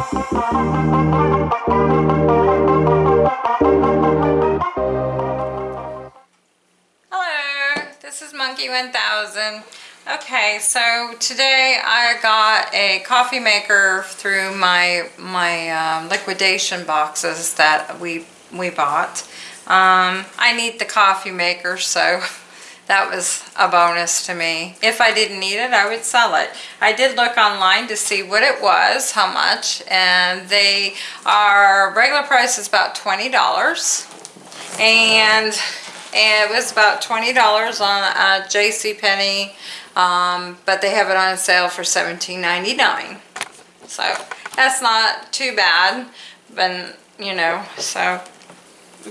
Hello, this is Monkey 1000. Okay, so today I got a coffee maker through my my um, liquidation boxes that we we bought. Um, I need the coffee maker, so that was a bonus to me. If I didn't need it, I would sell it. I did look online to see what it was, how much, and they are regular price is about twenty dollars, and and it was about $20 on uh, J.C. Penney, um, but they have it on sale for $17.99. So that's not too bad, but you know, so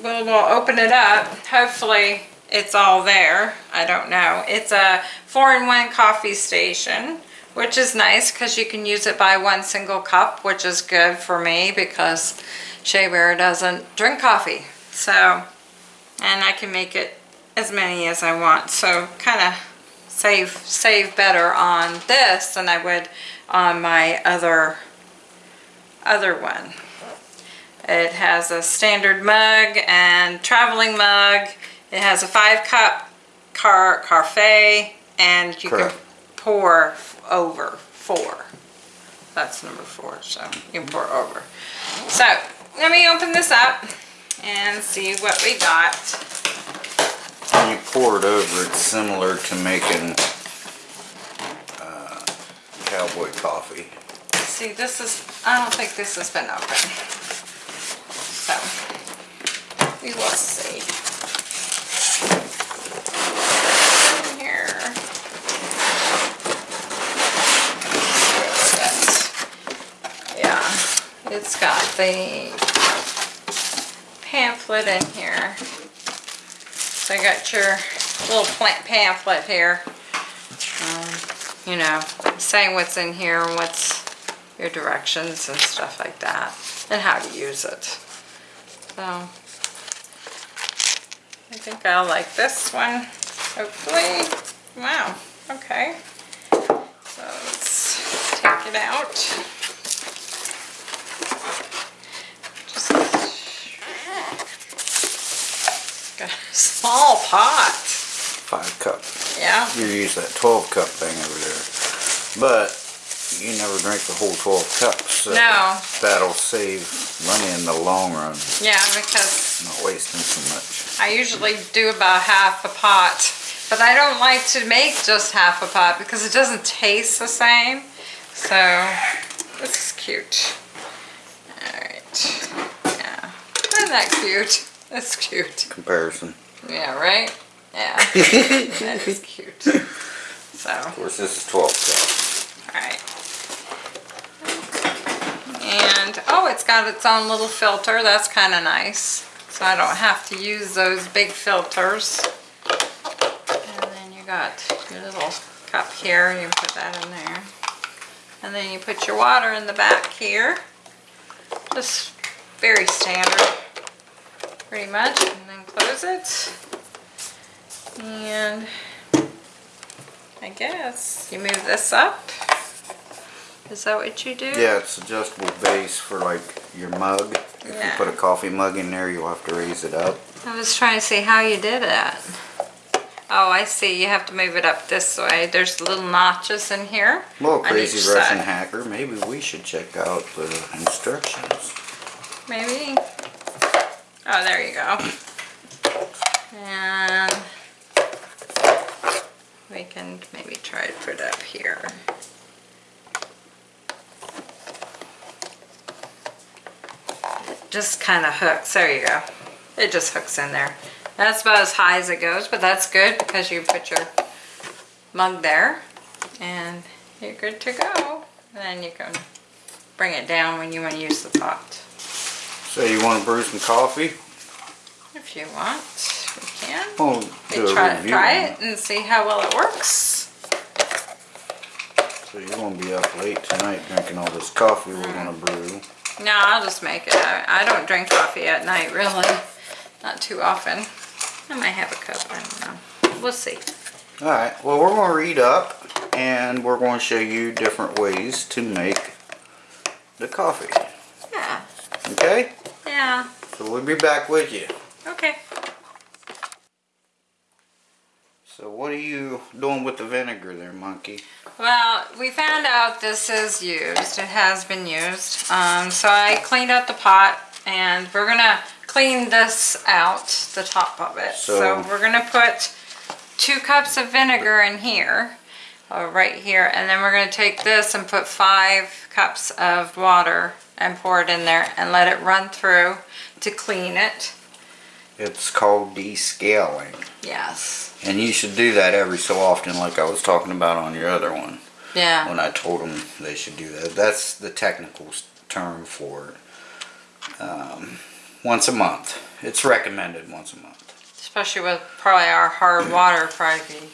we'll, we'll open it up. Hopefully it's all there. I don't know. It's a four-in-one coffee station, which is nice because you can use it by one single cup, which is good for me because Shea Bear doesn't drink coffee. So and I can make it as many as I want so kind of save save better on this than I would on my other other one it has a standard mug and traveling mug it has a five cup car cafe and you Correct. can pour over four that's number four so you can pour over so let me open this up and see what we got. When you pour it over, it's similar to making uh, cowboy coffee. See, this is, I don't think this has been open. So, we will see. In Here. Yeah, it's got the pamphlet in here. So you got your little plant pamphlet here. Um, you know, saying what's in here and what's your directions and stuff like that. And how to use it. So, I think I'll like this one, hopefully. Wow, okay. So let's take it out. Just got a small pot. Five cup. Yeah. You use that 12 cup thing over there. But you never drink the whole 12 cups. So No. That'll save money in the long run. Yeah, because Not wasting so much. I usually do about half a pot. But I don't like to make just half a pot because it doesn't taste the same. So, this is cute. Alright. Yeah. Isn't that cute? That's cute. Comparison. Yeah, right? Yeah. that is cute. So, Of course, this is 12 cup. alright. And, oh, it's got its own little filter. That's kind of nice. So I don't have to use those big filters. And then you got your little cup here. You put that in there. And then you put your water in the back here. Just very standard, pretty much. And close it. And I guess you move this up. Is that what you do? Yeah, it's adjustable base for like your mug. If Yeah. you put a coffee mug in there, you'll have to raise it up. I was trying to see how you did that. Oh, I see. You have to move it up this way. There's little notches in here. Well, crazy Russian side. hacker, maybe we should check out the instructions. Maybe. Oh, there you go. And we can maybe try to put it up here. It just kind of hooks. There you go. It just hooks in there. That's about as high as it goes, but that's good because you put your mug there and you're good to go. And then you can bring it down when you want to use the pot. So you want to brew some coffee? If you want, we can. Oh, We try, review try it and see how well it works. So you're gonna be up late tonight drinking all this coffee we're gonna mm. brew. No, I'll just make it. I, I don't drink coffee at night, really. Not too often. I might have a cup, I don't know. We'll see. Alright, well we're gonna read up and we're gonna show you different ways to make the coffee. Yeah. Okay? Yeah. So we'll be back with you. Okay. So what are you doing with the vinegar there, monkey? Well, we found out this is used. It has been used. Um, so I cleaned out the pot and we're gonna clean this out, the top of it. So, So- we're gonna put two cups of vinegar in here, uh, right here, and then we're gonna take this and put five cups of water and pour it in there and let it run through to clean it. It's called descaling. Yes. And you should do that every so often like I was talking about on your other one. Yeah. When I told them they should do that. That's the technical term for it. Um, once a month. It's recommended once a month. Especially with probably our hard water, probably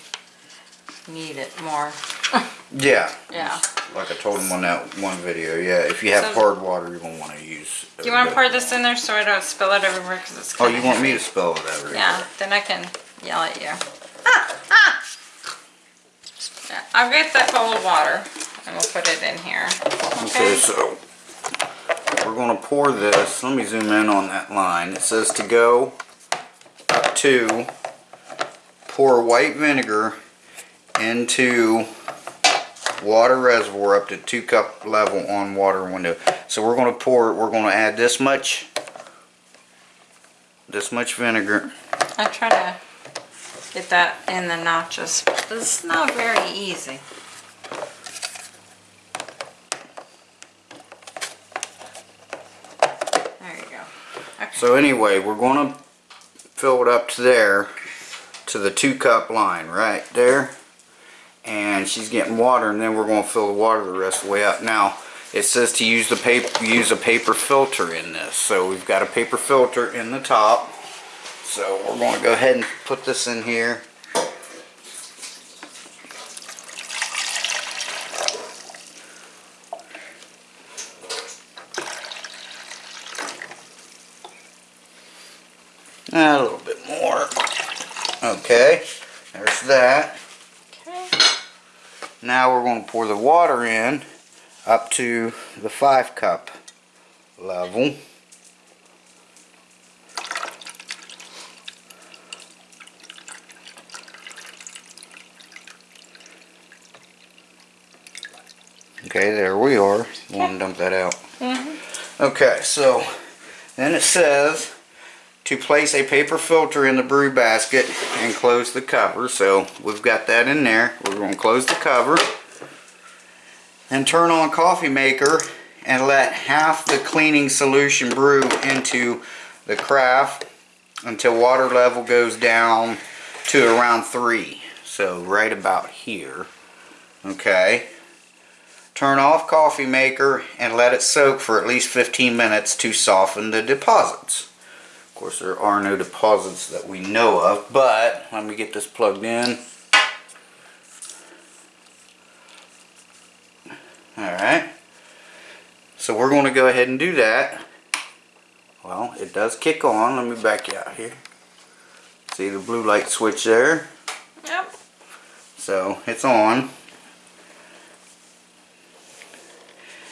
need it more. Yeah. Yeah. Like I told him on that one video, yeah, if you have So- hard water, you're gonna wanna use. Do you want to pour this in there so I don't spill it everywhere because it's Oh, you want me to spill it everywhere? Yeah, then I can yell at you. Ah, ah. I'll get the of water and we'll put it in here. Okay, so we're gonna pour this. Let me zoom in on that line. It says to go up to pour white vinegar into water reservoir up to two cup level on water window. So we're gonna pour, we're gonna add this much, this much vinegar. I try to get that in the notches, but it's not very easy. There you go. Okay. So anyway, we're gonna fill it up to there, to the two cup line, right there. And she's getting water and then we're gonna fill the water the rest of the way up. Now, it says to use the paper, use a paper filter in this. So we've got a paper filter in the top. So we're gonna go ahead and put this in here. A little bit more. Okay, there's that. Now we're going to pour the water in up to the five cup level. Okay, there we are. You want to dump that out? Mm-hmm. Okay, so then it says to place a paper filter in the brew basket and close the cover. So we've got that in there. We're going to close the cover and turn on coffee maker and let half the cleaning solution brew into the craft until water level goes down to around three. So right about here. Okay. Turn off coffee maker and let it soak for at least 15 minutes to soften the deposits. Of course, there are no deposits that we know of, but let me get this plugged in. Alright. So we're going to go ahead and do that. Well, it does kick on. Let me back you out here. See the blue light switch there? Yep. So it's on.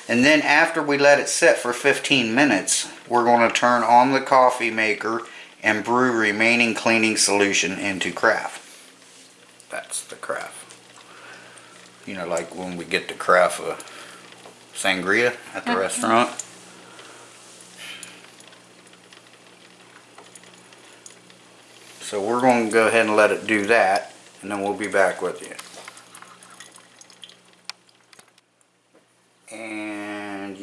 And then after we let it sit for 15 minutes, we're going to turn on the coffee maker and brew remaining cleaning solution into craft. That's the craft. You know, like when we get the craft of sangria at the mm-hmm. restaurant. So we're going to go ahead and let it do that, and then we'll be back with you. And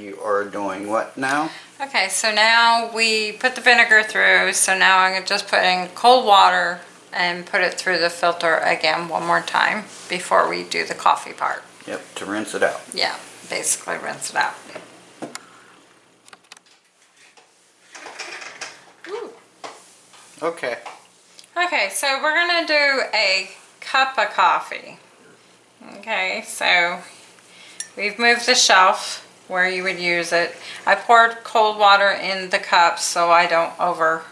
are doing what now? Okay, so now we put the vinegar through, so now I'm just putting cold water and put it through the filter again one more time before we do the coffee part. Yep, to rinse it out. Yeah, basically rinse it out. Ooh. Okay. Okay, so we're gonna do a cup of coffee. Okay, so we've moved the shelf where you would use it. I poured cold water in the cups so I don't overdo.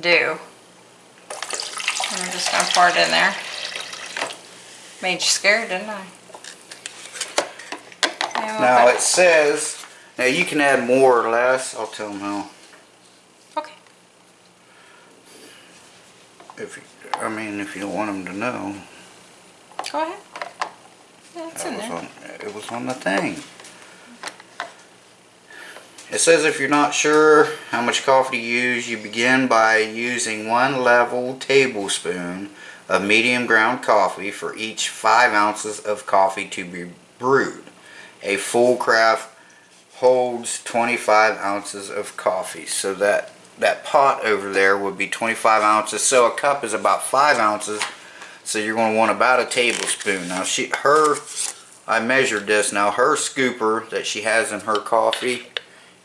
And I'm just gonna pour it in there. Made you scared, didn't I? We'll Now it says Now you can add more or less. I'll tell them how. Okay. If you, I mean, if you don't want them to know, Go ahead. Yeah, it's that in there. on, it was on the thing. It says if you're not sure how much coffee to use, you begin by using one level tablespoon of medium ground coffee for each five ounces of coffee to be brewed. A full craft holds 25 ounces of coffee. So that that pot over there would be 25 ounces. So a cup is about five ounces. So you're going to want about a tablespoon. Now she, her, I measured this. Now her scooper that she has in her coffee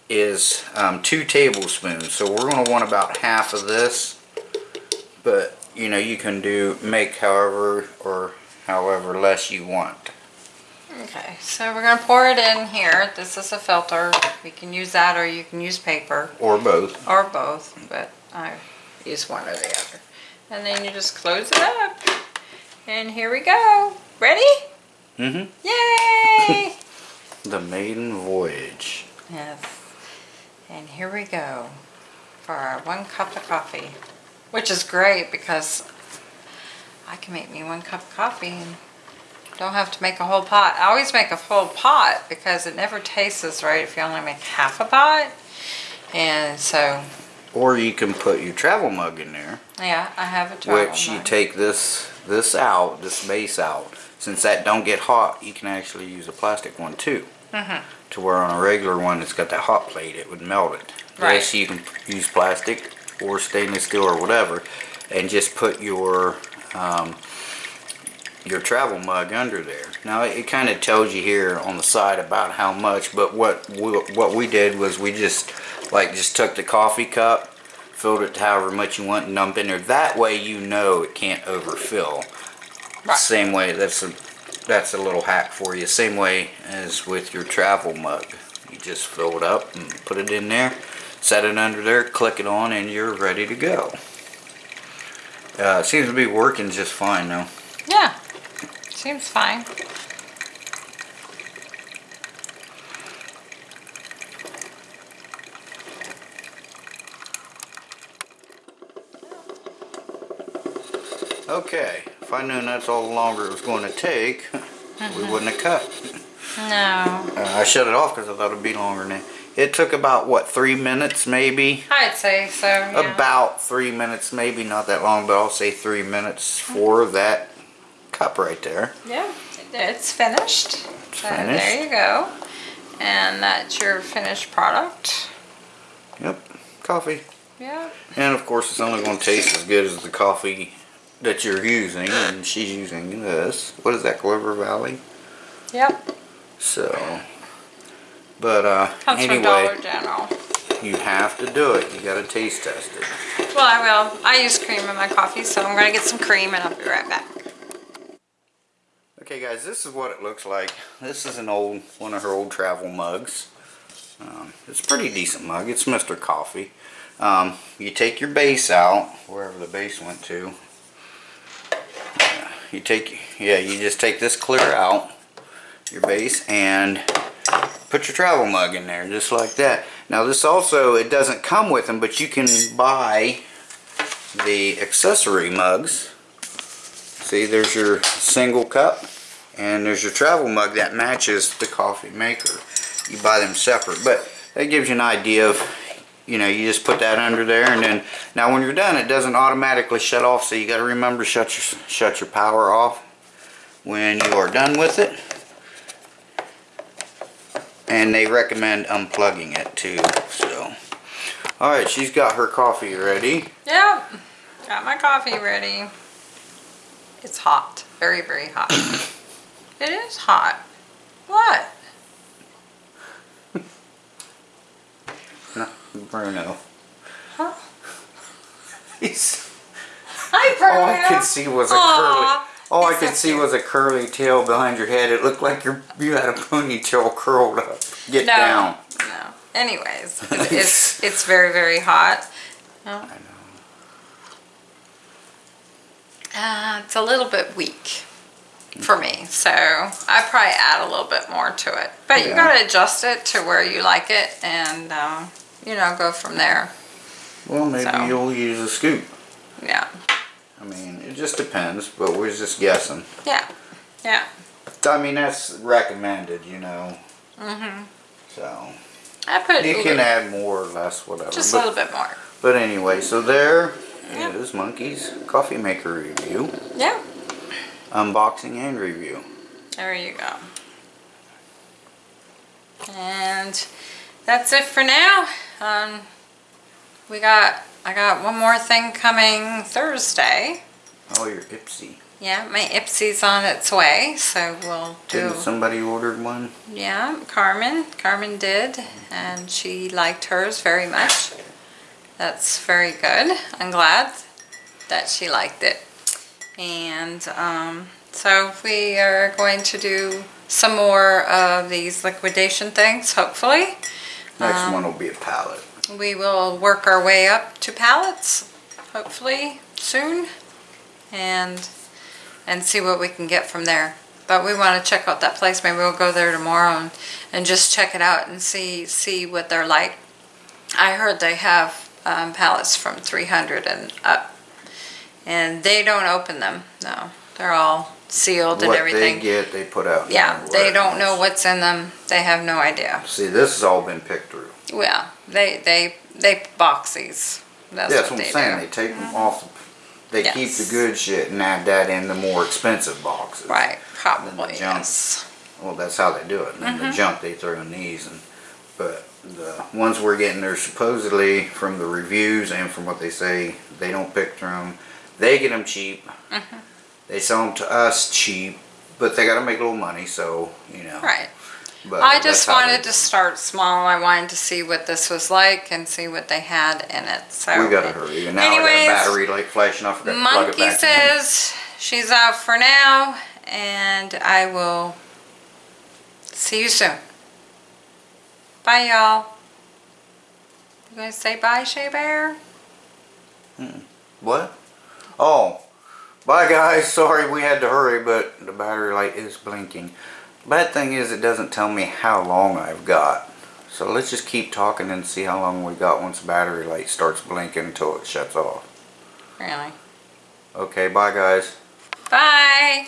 is um, two tablespoons. So we're going to want about half of this. But you know you can do make however or however less you want. Okay, so we're gonna pour it in here. This is a filter. We can use that or you can use paper Or both. or both, but I use one or the other. And then you just close it up. And here we go. Ready? Mm-hmm. Yay! The maiden voyage. yes. And here we go for our one cup of coffee, which is great because I can make me one cup of coffee and don't have to make a whole pot. I always make a full pot because it never tastes right if you only make half a pot. And so, Or you can put your travel mug in there. yeah, I have a travel which you take this this out, this base out. Since that don't get hot, you can actually use a plastic one too. Mhm. To where on a regular one that's got that hot plate, it would melt it. Right. This you can use plastic or stainless steel or whatever, and just put your um, your travel mug under there. Now it, kind of tells you here on the side about how much, but what we, what we did was we just like just took the coffee cup, filled it to however much you want, and dump in there. That way you know it can't overfill. Right. Same way that's a that's a little hack for you. Same way as with your travel mug. You just fill it up and put it in there, set it under there, click it on, and you're ready to go. Uh, seems to be working just fine though. Yeah, seems fine. Okay, if I knew that's all the longer it was going to take, we wouldn't have cut. No, Uh, I shut it off because I thought it'd be longer than that. It took about, what, three minutes maybe? I'd say so. Yeah. About three minutes, maybe not that long, but I'll say three minutes for that cup right there. Yeah, it's finished. So finished. there you go. And that's your finished product. Yep, coffee. Yeah. And of course, it's only going to taste as good as the coffee that you're using, and she's using this. What is that, Clover Valley? Yep. So, but uh, Comes from anyway, Dollar General. you have to do it. You got to taste test it. Well, I will. I use cream in my coffee, so I'm gonna get some cream and I'll be right back. Okay, guys, this is what it looks like. This is an old, one of her old travel mugs. Um, it's a pretty decent mug. It's Mr. Coffee. Um, you take your base out, wherever the base went to. You take, yeah, you just take this clear out, your base, and put your travel mug in there, just like that. Now this also, it doesn't come with them, but you can buy the accessory mugs. See, there's your single cup, and there's your travel mug that matches the coffee maker. You buy them separate, but that gives you an idea of, you know, you just put that under there, and then now when you're done, it doesn't automatically shut off. So you got to remember shut your shut your power off when you are done with it. And they recommend unplugging it too. So, all right, she's got her coffee ready. Yep. Got my coffee ready. It's hot. Very, very hot. it is hot. What? Bruno. Huh? He's, Hi, Bruno. all I could see was a curly. Aw, All I could see cute. was a curly tail behind your head. It looked like your you had a ponytail curled up. Get No. down. No. Anyways, it's, it's it's very very hot. I know. Uh, it's a little bit weak. for me. So I probably add a little bit more to it. But you gotta adjust it to where you like it and, um, you know, go from there. Well, maybe So. you'll use a scoop. Yeah, I mean, it just depends, but we're just guessing. yeah, yeah. I mean, that's recommended, you know. hmm So I put you can add more or less, whatever. just a little bit more. but anyway, so there Yeah. is Monkey's Coffee Maker review, Yeah, unboxing and review. there you go. And that's it for now. Um, we got, I got one more thing coming Thursday. Oh, your Ipsy. Yeah, my Ipsy's on its way, so we'll do. Didn't somebody ordered one? Yeah, Carmen. Carmen did, and she liked hers very much. That's very good. I'm glad that she liked it. And um, so we are going to do some more of these liquidation things, hopefully. Next Um, one will be a pallet. We will work our way up to pallets, hopefully soon, and and see what we can get from there. But we want to check out that place. Maybe we'll go there tomorrow and, and just check it out and see see what they're like. I heard they have um, pallets from 300 and up, and they don't open them. No, they're all sealed and What everything. they get, they put out. yeah, they don't know what's in them. They have no idea. See, this has all been picked through. Well, they they they box these. That's, Yeah, that's what, what I'm they saying. do. They take them off. The, they keep Yes. the good shit and add that in the more expensive boxes. Right, probably junk. yes. Well, that's how they do it. And then Mm-hmm. the junk they throw in these, and but the ones we're getting are supposedly from the reviews and from what they say they don't pick through them. They get them cheap. They sell them to us cheap, but they got to make a little money. So you know. Right. But I just wanted to start small. I wanted to see what this was like and see what they had in it. So We gotta hurry. And now I Anyways, got a battery light flashing off. I got to plug it Monkey back in. says she's out for now, and I will see you soon. Bye, y'all. You gonna say bye, Shea Bear? Hmm. What? Oh, bye guys. Sorry we had to hurry, but the battery light is blinking. Bad thing is it doesn't tell me how long I've got. So let's just keep talking and see how long we got once the battery light starts blinking until it shuts off. Really? Okay, bye guys. Bye.